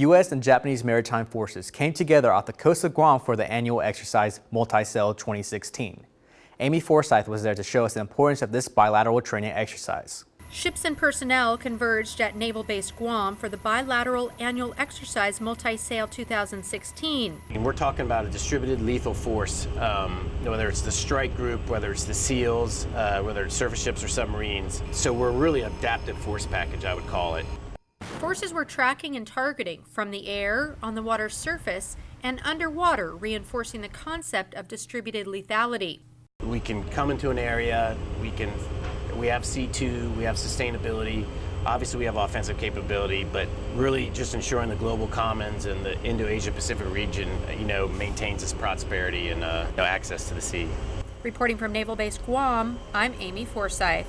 U.S. and Japanese maritime forces came together off the coast of Guam for the annual exercise Multi-Sail 2016. Amy Forsyth was there to show us the importance of this bilateral training exercise. Ships and personnel converged at Naval Base Guam for the bilateral annual exercise Multi-Sail 2016. And we're talking about a distributed lethal force, um, whether it's the strike group, whether it's the SEALs, uh, whether it's surface ships or submarines. So we're really adaptive force package, I would call it. Forces were tracking and targeting from the air, on the water's surface, and underwater, reinforcing the concept of distributed lethality. We can come into an area, we can we have C2, we have sustainability. Obviously, we have offensive capability, but really just ensuring the global commons and the Indo-Asia Pacific region, you know, maintains its prosperity and uh, you know, access to the sea. Reporting from Naval Base Guam, I'm Amy Forsyth.